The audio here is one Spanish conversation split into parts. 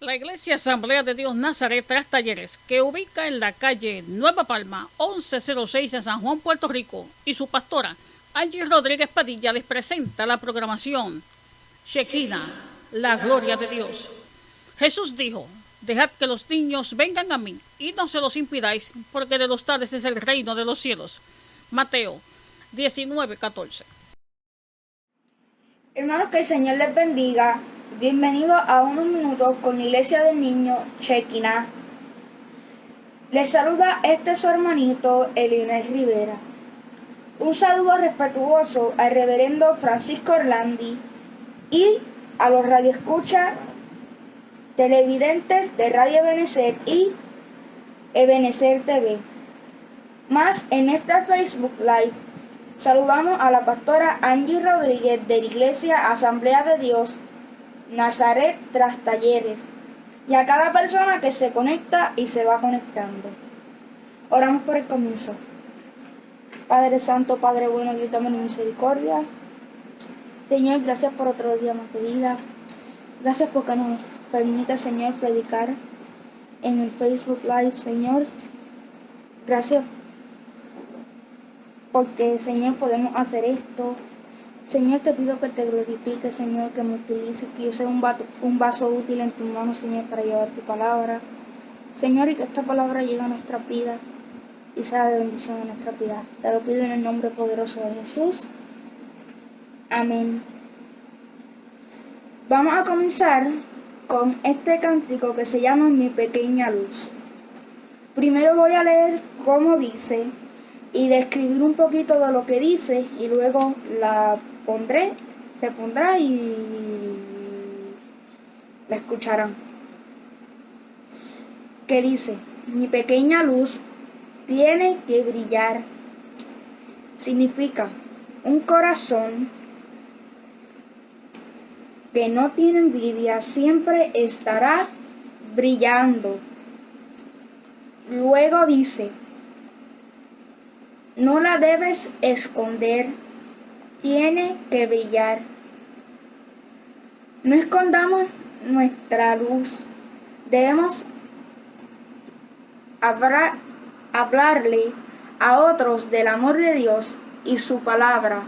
La Iglesia Asamblea de Dios Nazaret Tras Talleres, que ubica en la calle Nueva Palma, 1106 en San Juan, Puerto Rico, y su pastora, Angie Rodríguez Padilla, les presenta la programación Shekina, la gloria de Dios. Jesús dijo, dejad que los niños vengan a mí y no se los impidáis, porque de los tales es el reino de los cielos. Mateo 19, 14. Hermanos, que el Señor les bendiga. Bienvenido a unos minutos con la Iglesia del Niño Chequina. Les saluda este su hermanito Elionel Rivera. Un saludo respetuoso al reverendo Francisco Orlandi y a los radioescuchas televidentes de Radio Ebenezer y Ebenezer TV. Más en este Facebook Live saludamos a la pastora Angie Rodríguez de la Iglesia Asamblea de Dios Nazaret tras talleres y a cada persona que se conecta y se va conectando. Oramos por el comienzo. Padre Santo, Padre bueno, Dios dame misericordia. Señor, gracias por otro día más de vida. Gracias porque nos permite, Señor, predicar en el Facebook Live, Señor. Gracias porque, Señor, podemos hacer esto Señor, te pido que te glorifique, Señor, que me utilices, que yo sea un, un vaso útil en tus manos, Señor, para llevar tu palabra. Señor, y que esta palabra llegue a nuestra vida y sea de bendición a nuestra vida. Te lo pido en el nombre poderoso de Jesús. Amén. Vamos a comenzar con este cántico que se llama Mi pequeña luz. Primero voy a leer cómo dice y describir un poquito de lo que dice y luego la pondré, se pondrá y la escucharán. ¿Qué dice? Mi pequeña luz tiene que brillar. Significa un corazón que no tiene envidia siempre estará brillando. Luego dice, no la debes esconder tiene que brillar. No escondamos nuestra luz. Debemos hablarle a otros del amor de Dios y su palabra.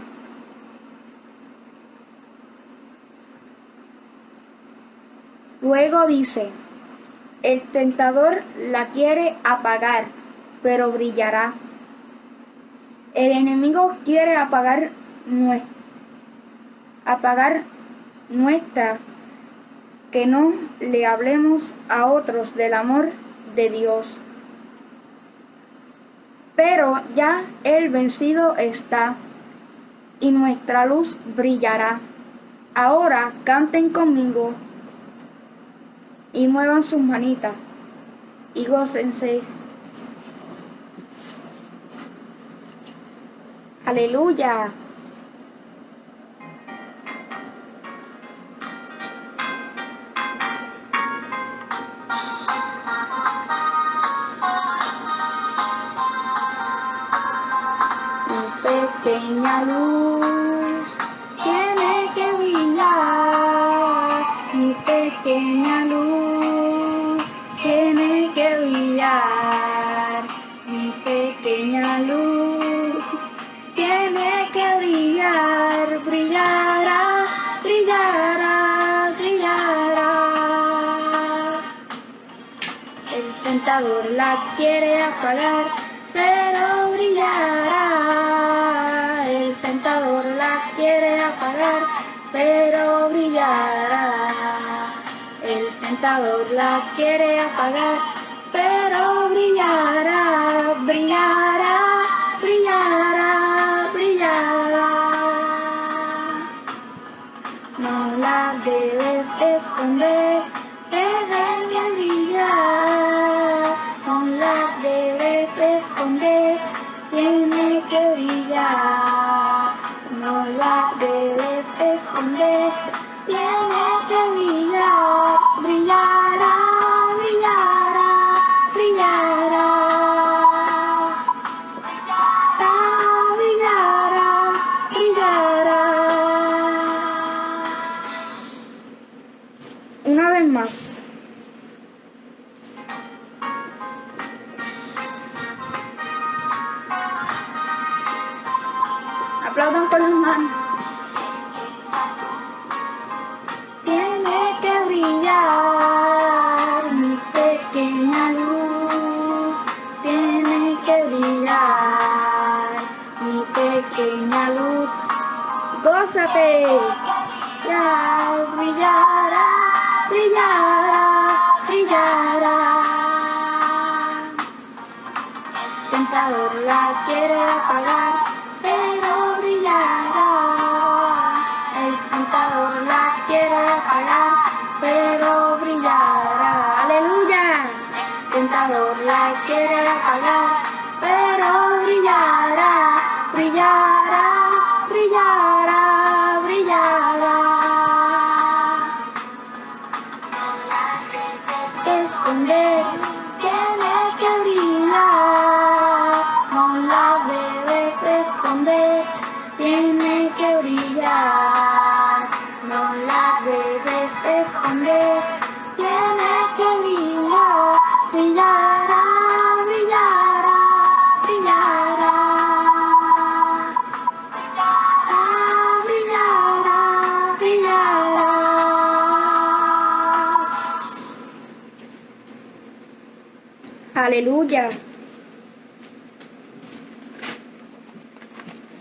Luego dice, el tentador la quiere apagar, pero brillará. El enemigo quiere apagar apagar nuestra, que no le hablemos a otros del amor de Dios. Pero ya el vencido está y nuestra luz brillará. Ahora canten conmigo y muevan sus manitas y gócense. Aleluya. Pequeña luz tiene que brillar, mi pequeña luz tiene que brillar, mi pequeña luz tiene que brillar, brillará, brillará, brillará. El tentador la quiere apagar, El tentador la quiere apagar, pero brillará,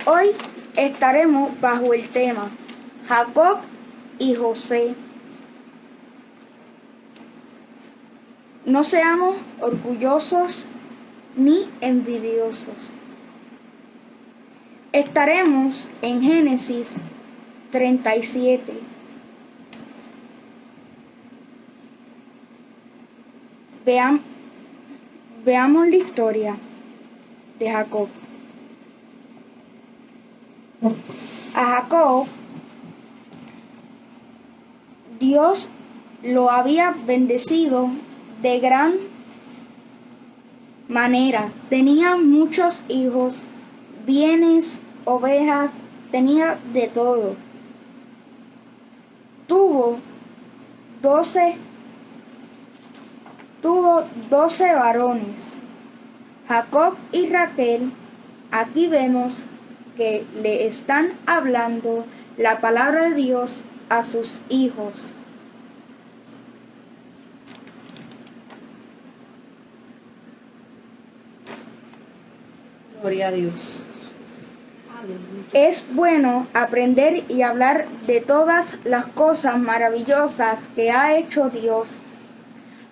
Hoy estaremos bajo el tema Jacob y José. No seamos orgullosos ni envidiosos. Estaremos en Génesis 37. Vean, veamos la historia de Jacob. A Jacob Dios lo había bendecido de gran manera. Tenía muchos hijos, bienes, ovejas, tenía de todo. Tuvo doce, tuvo doce varones. Jacob y Raquel, aquí vemos que le están hablando la palabra de Dios a sus hijos. Gloria a Dios. Es bueno aprender y hablar de todas las cosas maravillosas que ha hecho Dios.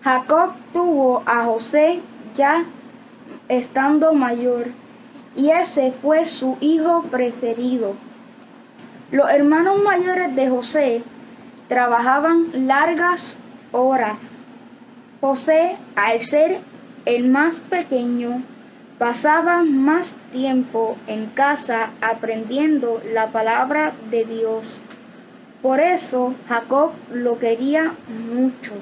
Jacob tuvo a José ya estando mayor y ese fue su hijo preferido. Los hermanos mayores de José trabajaban largas horas. José, al ser el más pequeño, pasaba más tiempo en casa aprendiendo la palabra de Dios. Por eso Jacob lo quería mucho.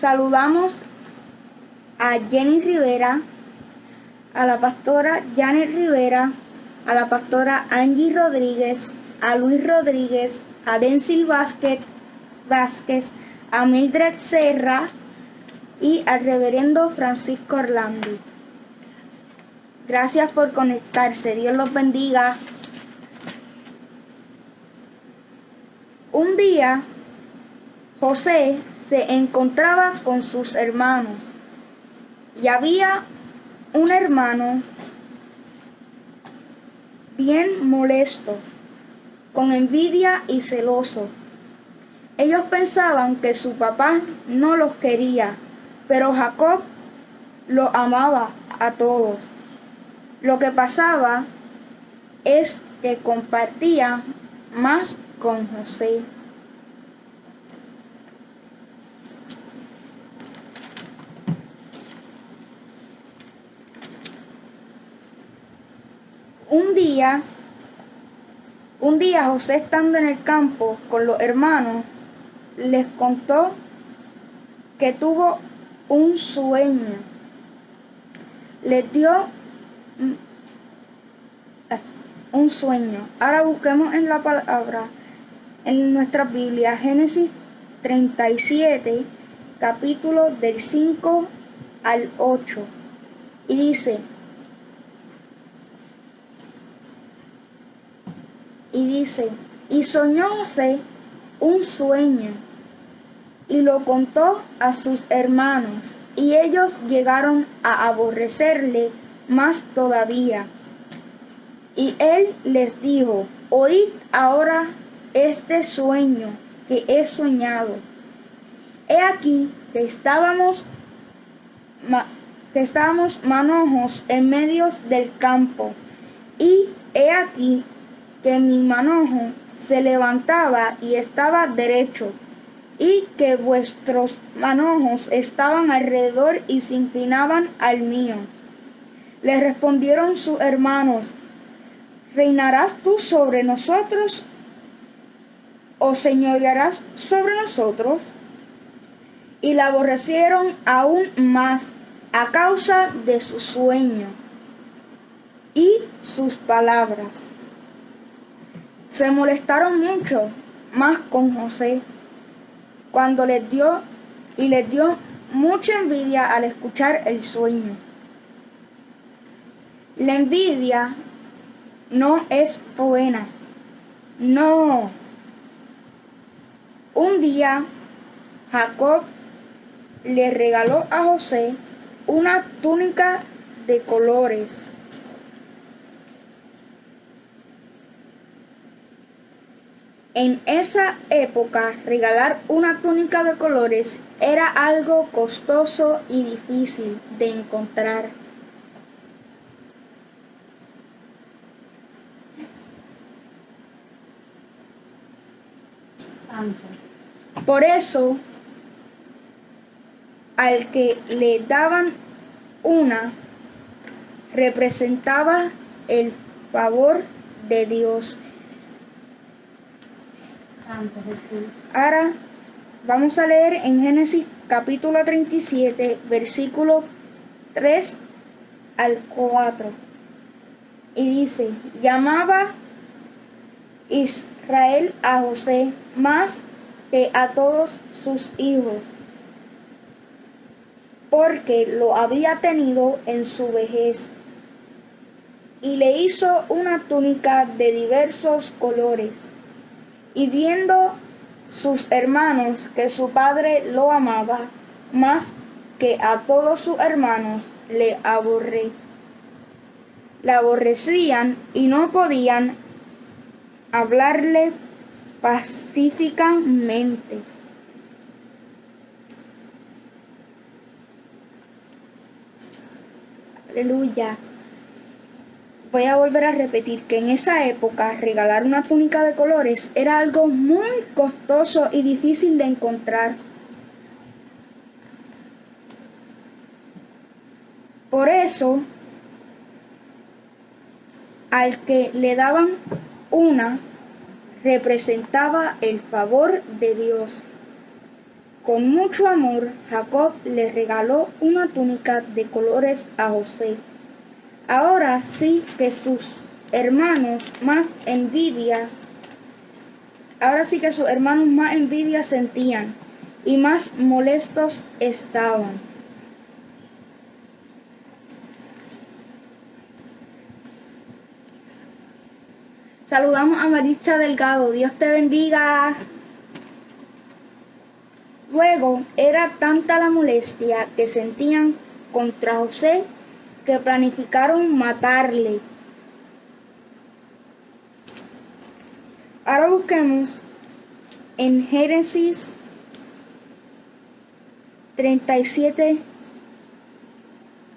Saludamos a Jenny Rivera, a la pastora Janet Rivera, a la pastora Angie Rodríguez, a Luis Rodríguez, a Dencil Vázquez, Vázquez, a Mildred Serra y al reverendo Francisco Orlando. Gracias por conectarse. Dios los bendiga. Un día, José se encontraba con sus hermanos y había un hermano bien molesto, con envidia y celoso. Ellos pensaban que su papá no los quería, pero Jacob los amaba a todos. Lo que pasaba es que compartía más con José. Un día, un día José estando en el campo con los hermanos, les contó que tuvo un sueño. Les dio un sueño. Ahora busquemos en la palabra, en nuestra Biblia, Génesis 37 capítulo del 5 al 8. Y dice, y dice, y soñó José un sueño y lo contó a sus hermanos y ellos llegaron a aborrecerle más todavía. Y él les dijo, oíd ahora este sueño que he soñado. He aquí que estábamos, que estábamos manojos en medio del campo, y he aquí que mi manojo se levantaba y estaba derecho, y que vuestros manojos estaban alrededor y se inclinaban al mío. Le respondieron sus hermanos, ¿reinarás tú sobre nosotros o señorearás sobre nosotros? Y la aborrecieron aún más a causa de su sueño y sus palabras. Se molestaron mucho más con José cuando les dio y les dio mucha envidia al escuchar el sueño. La envidia no es buena. No. Un día Jacob le regaló a José una túnica de colores. En esa época, regalar una túnica de colores era algo costoso y difícil de encontrar. Por eso, al que le daban una, representaba el favor de Dios. Ahora vamos a leer en Génesis capítulo 37, versículo 3 al 4. Y dice, llamaba Israel a José más que a todos sus hijos, porque lo había tenido en su vejez, y le hizo una túnica de diversos colores, y viendo sus hermanos que su padre lo amaba más que a todos sus hermanos, le aborrecían y no podían hablarle pacíficamente. Aleluya. Voy a volver a repetir que en esa época regalar una túnica de colores era algo muy costoso y difícil de encontrar. Por eso, al que le daban una, representaba el favor de Dios. Con mucho amor, Jacob le regaló una túnica de colores a José. Ahora sí que sus hermanos más envidia, ahora sí que sus hermanos más envidia sentían y más molestos estaban. Saludamos a Maricha Delgado. Dios te bendiga. Luego era tanta la molestia que sentían contra José que planificaron matarle. Ahora busquemos en Génesis 37,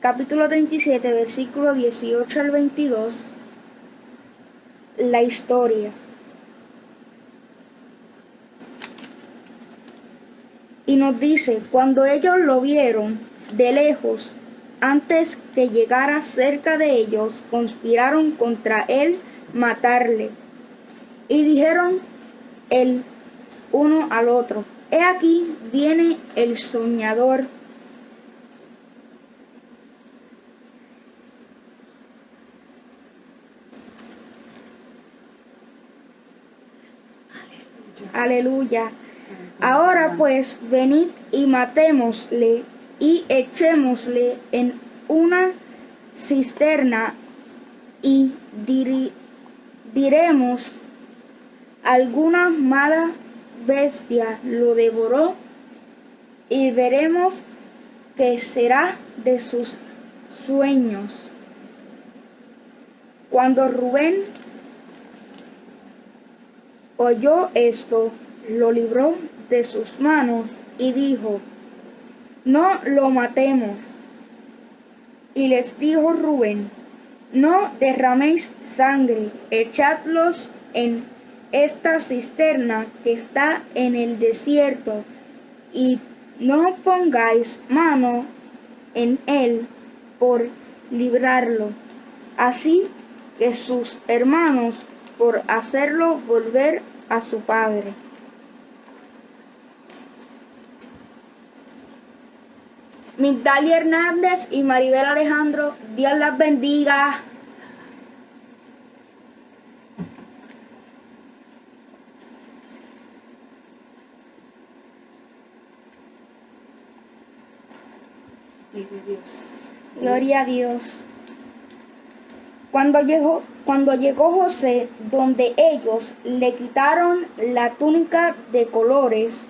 capítulo 37, versículo 18 al 22 la historia. Y nos dice, cuando ellos lo vieron de lejos, antes que llegara cerca de ellos, conspiraron contra él matarle. Y dijeron el uno al otro, he aquí viene el soñador Aleluya. Ahora pues venid y matémosle y echémosle en una cisterna y diremos alguna mala bestia lo devoró y veremos qué será de sus sueños. Cuando Rubén oyó esto, lo libró de sus manos y dijo, no lo matemos. Y les dijo Rubén, no derraméis sangre, echadlos en esta cisterna que está en el desierto, y no pongáis mano en él por librarlo. Así que sus hermanos por hacerlo volver a su padre. Migdalia Hernández y Maribel Alejandro, Dios las bendiga. Gloria a Dios. Cuando llegó, cuando llegó José, donde ellos le quitaron la túnica de colores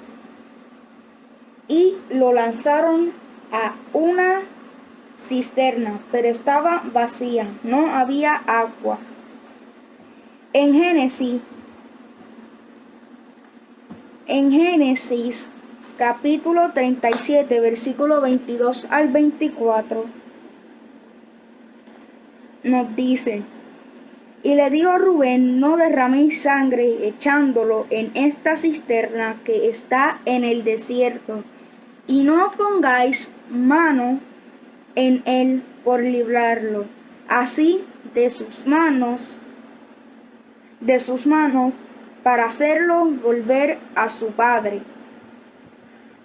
y lo lanzaron a una cisterna, pero estaba vacía, no había agua. En Génesis, en Génesis capítulo 37, versículo 22 al 24, nos dice, y le dijo Rubén, no derraméis sangre echándolo en esta cisterna que está en el desierto, y no pongáis mano en él por librarlo. Así de sus manos, de sus manos, para hacerlo volver a su padre.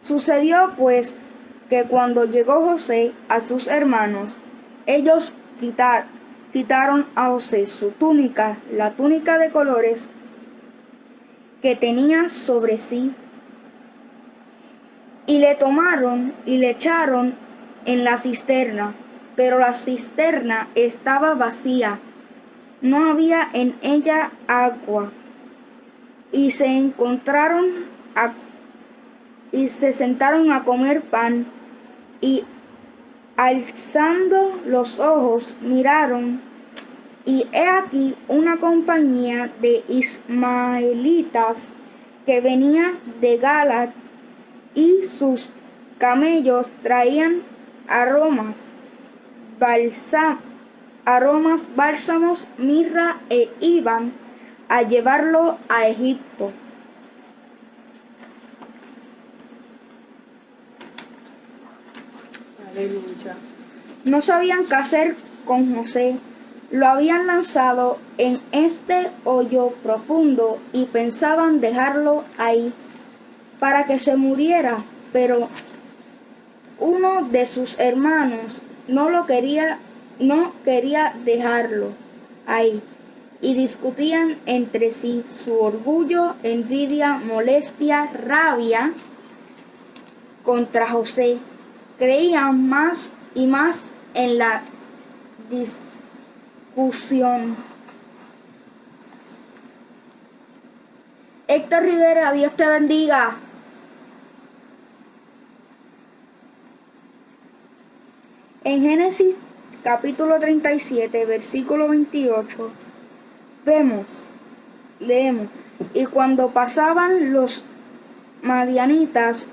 Sucedió pues que cuando llegó José a sus hermanos, ellos quitaron a José su túnica, la túnica de colores que tenía sobre sí, y le tomaron y le echaron en la cisterna, pero la cisterna estaba vacía, no había en ella agua, y se encontraron a y se sentaron a comer pan. Y alzando los ojos miraron. Y he aquí una compañía de ismaelitas que venía de Galat y sus camellos traían aromas, aromas, bálsamos, mirra e iban a llevarlo a Egipto. No sabían qué hacer con José. Lo habían lanzado en este hoyo profundo y pensaban dejarlo ahí para que se muriera, pero uno de sus hermanos no lo quería, no quería dejarlo ahí y discutían entre sí su orgullo, envidia, molestia, rabia contra José creían más y más en la discusión. Héctor Rivera, Dios te bendiga. En Génesis capítulo 37, versículo 28, vemos, leemos, y cuando pasaban los madianitas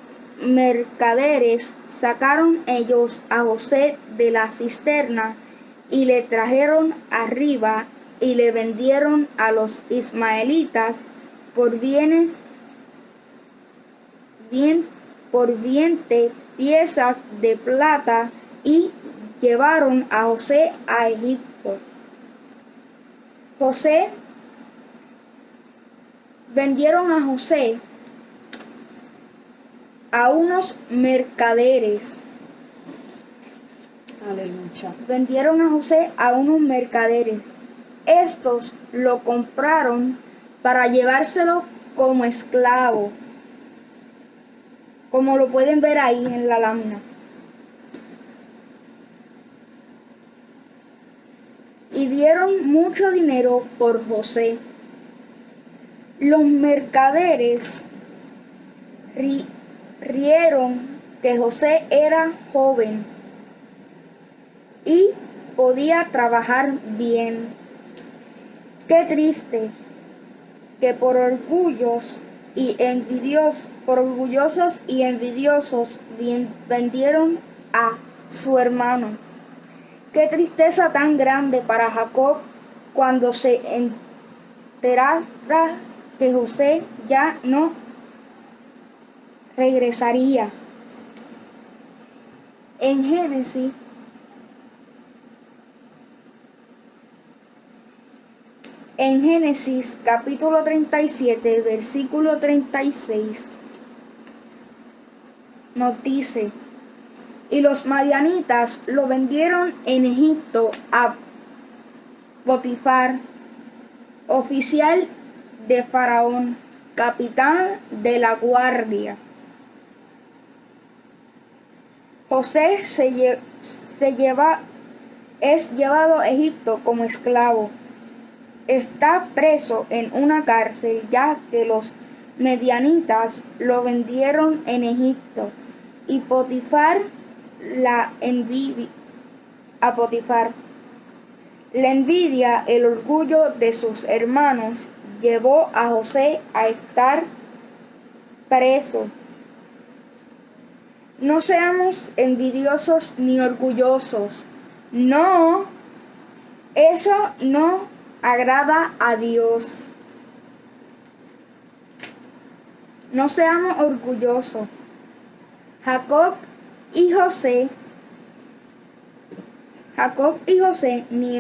mercaderes Sacaron ellos a José de la cisterna y le trajeron arriba y le vendieron a los ismaelitas por bienes, bien, por viente piezas de plata y llevaron a José a Egipto. José vendieron a José a unos mercaderes. Vendieron a José a unos mercaderes. Estos lo compraron para llevárselo como esclavo. como lo pueden ver ahí en la lámina. Y dieron mucho dinero por José. Los mercaderes rieron que José era joven y podía trabajar bien. Qué triste que por orgullos y envidiosos, por orgullosos y envidiosos vendieron a su hermano. Qué tristeza tan grande para Jacob cuando se enterara que José ya no regresaría. En Génesis En Génesis capítulo 37, versículo 36, nos dice, y los marianitas lo vendieron en Egipto a Potifar, oficial de Faraón, capitán de la guardia. José se, se lleva, es llevado a Egipto como esclavo está preso en una cárcel ya que los medianitas lo vendieron en Egipto y Potifar la envidia a Potifar. La envidia, el orgullo de sus hermanos llevó a José a estar preso. No seamos envidiosos ni orgullosos. No, eso no agrada a Dios. No seamos orgullosos. Jacob y José, Jacob y José ni,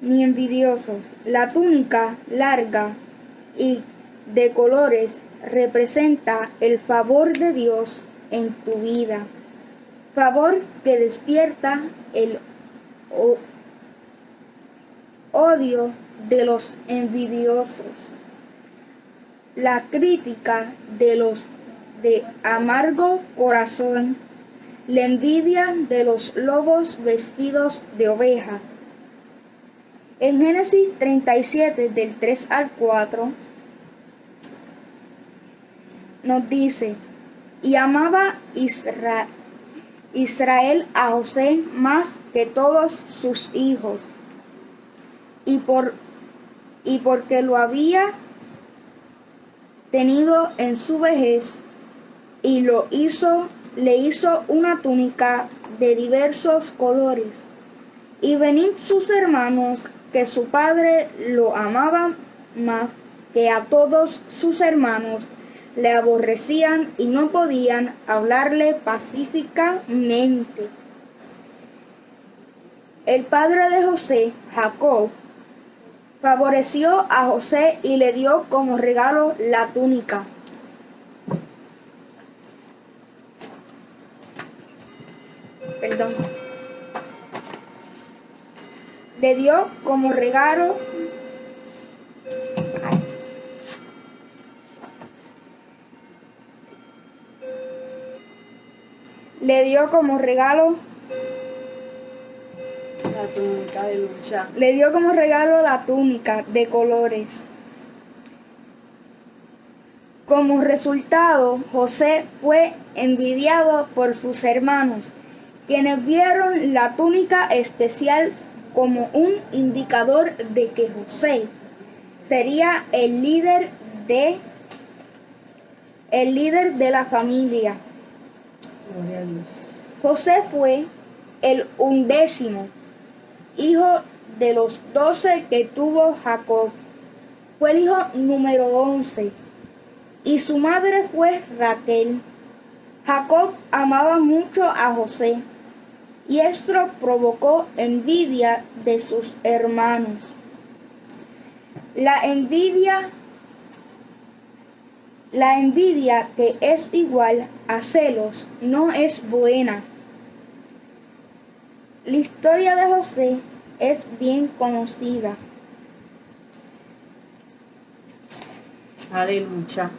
ni envidiosos. La túnica larga y de colores representa el favor de Dios en tu vida. Favor que despierta el odio de los envidiosos, la crítica de los de amargo corazón, la envidia de los lobos vestidos de oveja. En Génesis 37 del 3 al 4 nos dice, y amaba Israel, Israel a José más que todos sus hijos y, por, y porque lo había tenido en su vejez y lo hizo, le hizo una túnica de diversos colores. Y venid sus hermanos, que su padre lo amaba más que a todos sus hermanos, le aborrecían y no podían hablarle pacíficamente. El padre de José, Jacob, favoreció a José y le dio como regalo la túnica. Perdón. Le dio como regalo le dio como regalo le dio como regalo la túnica de colores. Como resultado, José fue envidiado por sus hermanos, quienes vieron la túnica especial como un indicador de que José sería el líder de el líder de la familia. José fue el undécimo hijo de los doce que tuvo Jacob. Fue el hijo número once y su madre fue Raquel. Jacob amaba mucho a José y esto provocó envidia de sus hermanos. La envidia la envidia que es igual a celos no es buena. La historia de José es bien conocida. Aleluya.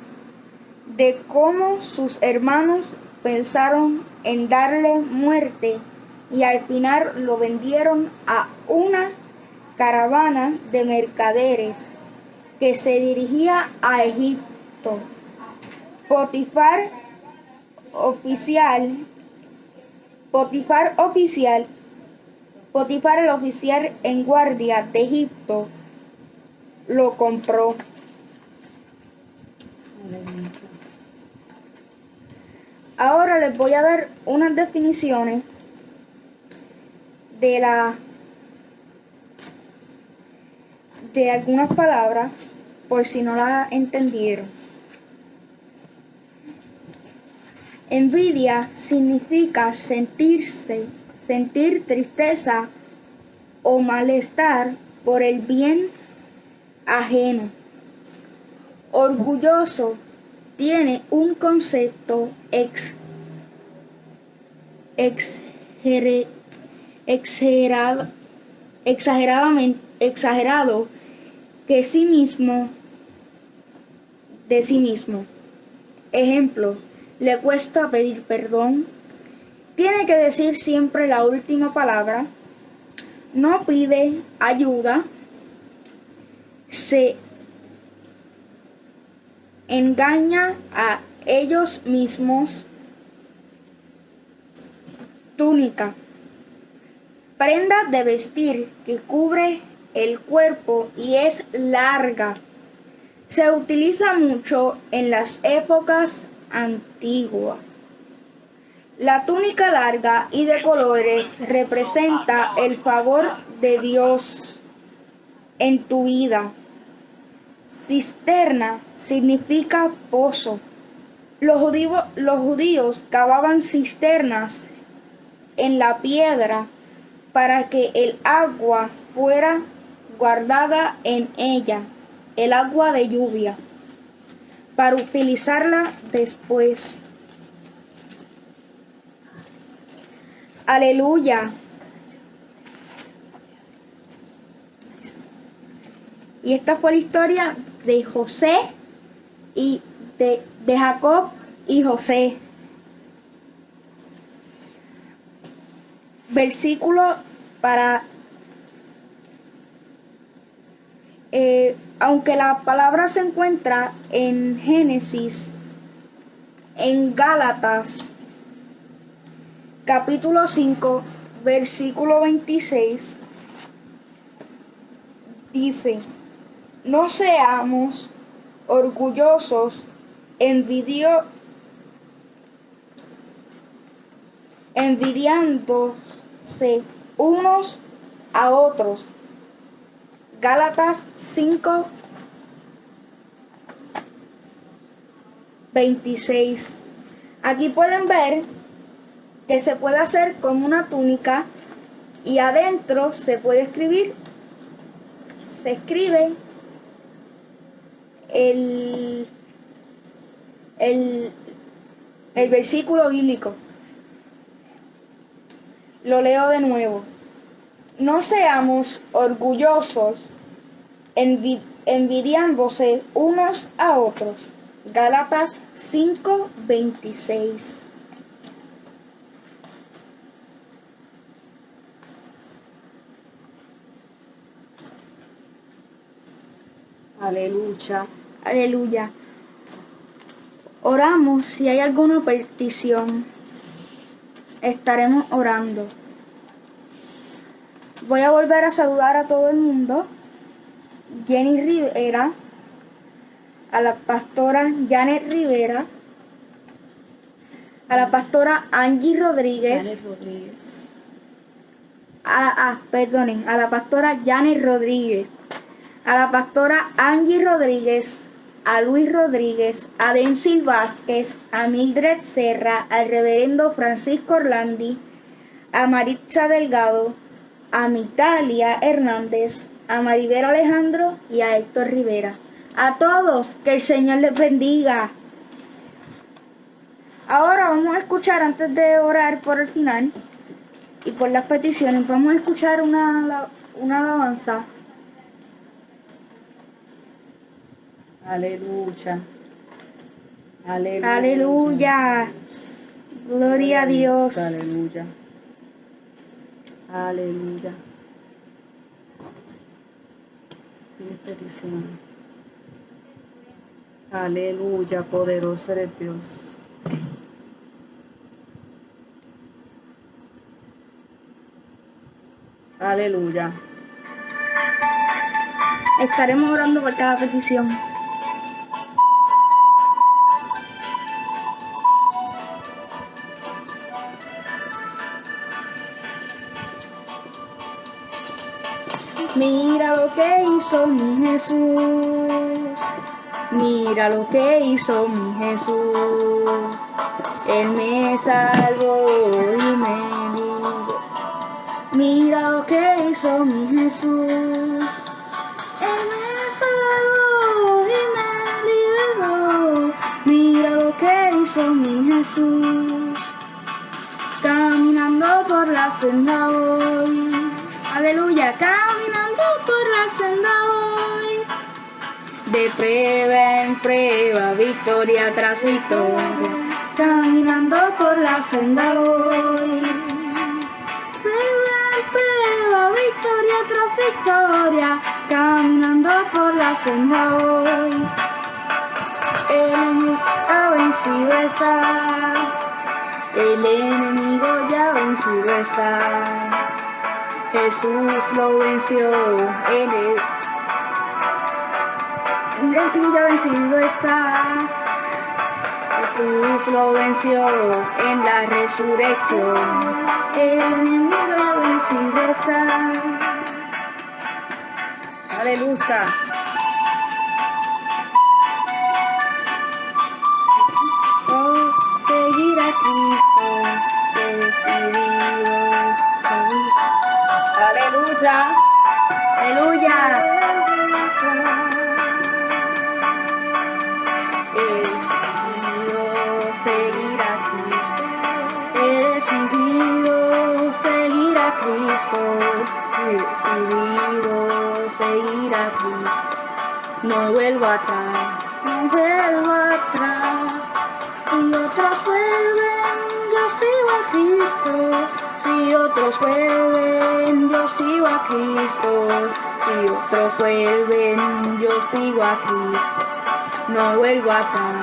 de cómo sus hermanos pensaron en darle muerte y al final lo vendieron a una caravana de mercaderes que se dirigía a Egipto. Potifar oficial, Potifar oficial, Potifar el oficial en guardia de Egipto lo compró. Ahora les voy a dar unas definiciones de la de algunas palabras por si no la entendieron. Envidia significa sentirse, sentir tristeza o malestar por el bien ajeno. Orgulloso tiene un concepto ex, exagerado, exagerado que sí mismo de sí mismo. Ejemplo, le cuesta pedir perdón, tiene que decir siempre la última palabra, no pide ayuda, se engaña a ellos mismos, túnica, prenda de vestir que cubre el cuerpo y es larga. Se utiliza mucho en las épocas antiguas. La túnica larga y de colores representa el favor de Dios en tu vida. Cisterna significa pozo. Los judíos, cavaban cisternas en la piedra para que el agua fuera guardada en ella, el agua de lluvia, para utilizarla después. Aleluya. Y esta fue la historia de José y de, de Jacob y José. Versículo para Eh, aunque la palabra se encuentra en Génesis, en Gálatas, capítulo 5, versículo 26, dice, no seamos orgullosos, envidio, unos a otros Gálatas 5, 26. Aquí pueden ver que se puede hacer con una túnica y adentro se puede escribir, se escribe el, el, el versículo bíblico. Lo leo de nuevo no seamos orgullosos, envidiándose unos a otros. Gálatas 5:26. Aleluya. Aleluya. Oramos si hay alguna petición. Estaremos orando. Voy a volver a saludar a todo el mundo. Jenny Rivera, a la pastora Janet Rivera, a la pastora Angie Rodríguez, Janet Rodríguez. A, ah, perdonen, a la pastora Janet Rodríguez, a la pastora Angie Rodríguez, a Luis Rodríguez, a Densil Vázquez, a Mildred Serra, al reverendo Francisco Orlandi, a Maritza Delgado, a Mitalia Hernández, a Maribel Alejandro y a Héctor Rivera. A todos, que el Señor les bendiga. Ahora vamos a escuchar, antes de orar por el final y por las peticiones, vamos a escuchar una, una alabanza. Aleluya. Aleluya. Aleluya. Gloria a Dios. Aleluya. Aleluya. Aleluya, poderoso eres Dios. Aleluya. Estaremos orando por cada petición. Que hizo mi Jesús. Mira lo que hizo mi Jesús. Él me salvó y me libró. Mira lo que hizo mi Jesús. Él me salvó y me libró. Mira lo que hizo mi Jesús. Caminando por la senda voy. Aleluya, caminando por la senda voy. De prueba en prueba, victoria tras victoria. Caminando por la senda voy. Prueba en prueba, victoria tras victoria. Caminando por la senda voy. El enemigo ha vencido está. El enemigo ya vencido está. Jesús lo venció, Él. El ya vencido está. Jesús lo venció en la resurrección. El enemigo vencido está. Aleluya. Oh, seguir a Cristo, decidido. Aleluya. Aleluya. He decidido seguir a Cristo. He decidido seguir a Cristo. He decidido seguir a Cristo. No vuelvo atrás, no vuelvo atrás. Si otros vuelven, yo sigo a Cristo. Si otros vuelven, yo sigo a Cristo. Si otros vuelven, yo sigo a Cristo. No vuelvo atrás,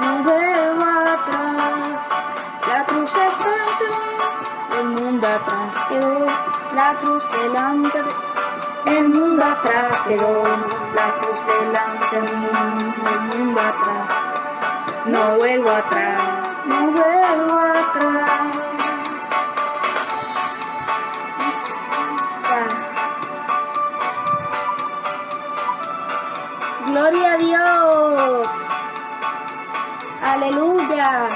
no vuelvo atrás. La cruz delante, el mundo atrás quedó. La cruz delante, el mundo atrás quedó. La cruz delante, el mundo atrás. No vuelvo atrás, no vuelvo atrás. Gloria a Dios. Aleluya.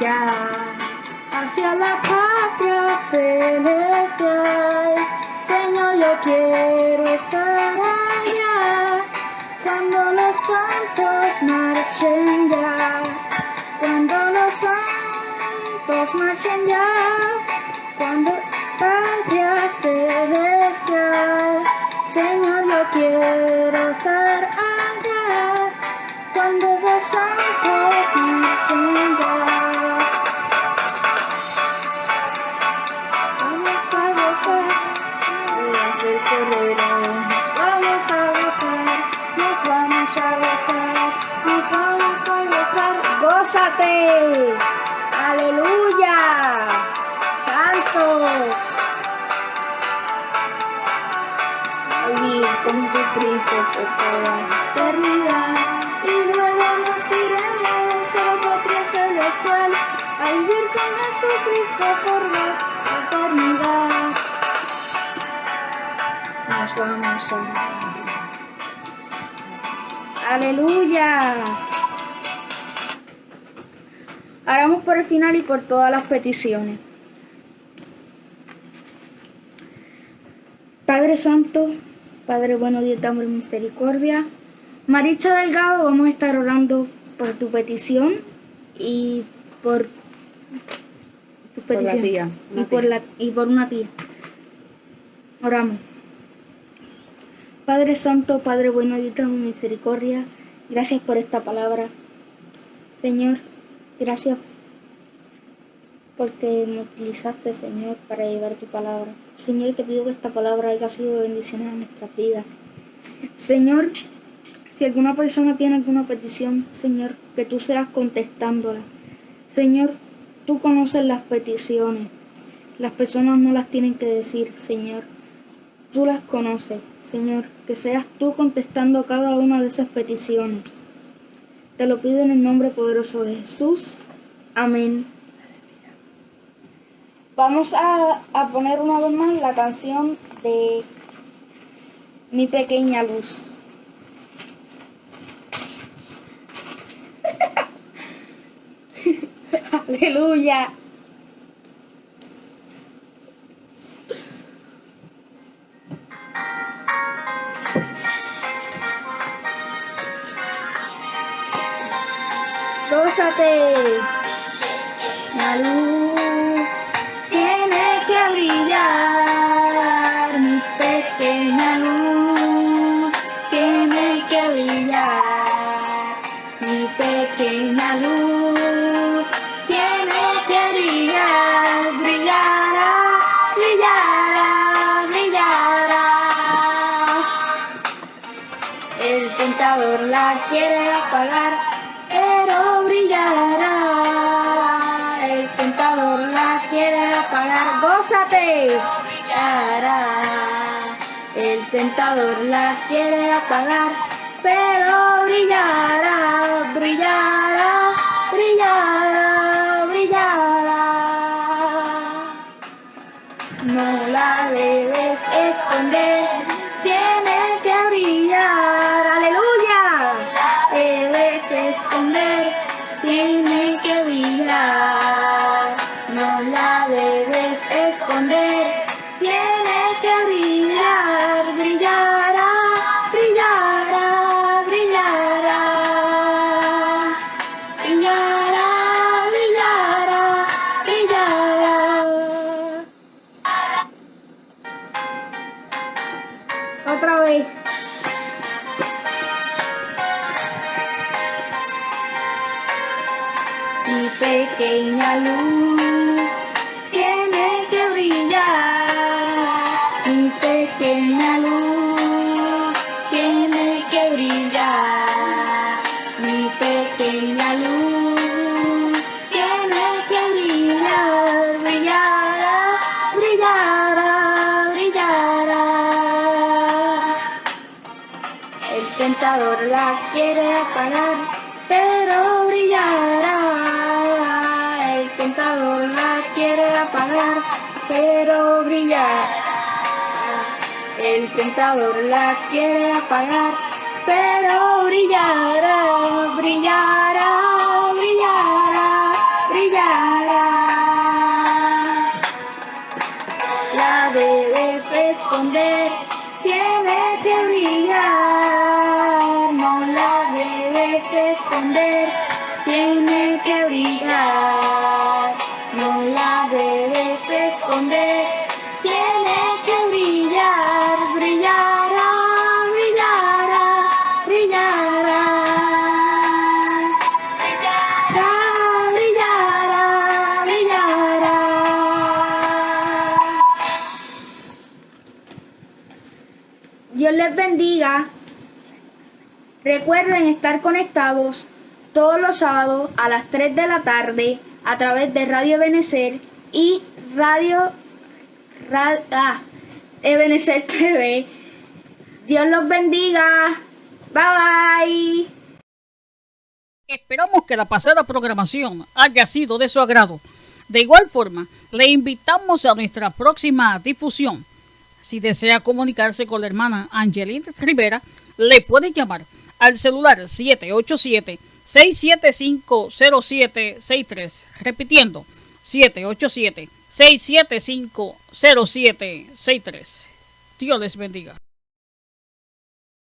Ya hacia la patria celestial. Señor, yo quiero estar allá cuando los santos marchen ya. Santos marchen ya. Cuando El final y por todas las peticiones. Padre Santo, Padre bueno, Dios y misericordia. Maritza Delgado, vamos a estar orando por tu petición y por tu Por la petición. tía, y por tía. la y por una tía. Oramos. Padre Santo, Padre bueno y de misericordia, gracias por esta palabra. Señor, gracias porque me utilizaste, Señor, para llevar tu palabra. Señor, te pido que esta palabra haya sido de bendición a nuestras vidas. Señor, si alguna persona tiene alguna petición, Señor, que tú seas contestándola. Señor, tú conoces las peticiones. Las personas no las tienen que decir, Señor. Tú las conoces, Señor. Que seas tú contestando cada una de esas peticiones. Te lo pido en el nombre poderoso de Jesús. Amén. Vamos a, a poner una vez más la canción de Mi pequeña luz. Aleluya. Gózate. Luz El tentador la quiere apagar, pero brillará, brillará, brillará, brillará. No la debes esconder, Recuerden estar conectados todos los sábados a las 3 de la tarde a través de Radio Ebenecer y Radio Ra- ah, Ebenecer TV. Dios los bendiga. Bye bye. Esperamos que la pasada programación haya sido de su agrado. De igual forma, le invitamos a nuestra próxima difusión. Si desea comunicarse con la hermana Angeline Rivera, le puede llamar al celular 787-675-0763. Repitiendo, 787-675-0763. Dios les bendiga.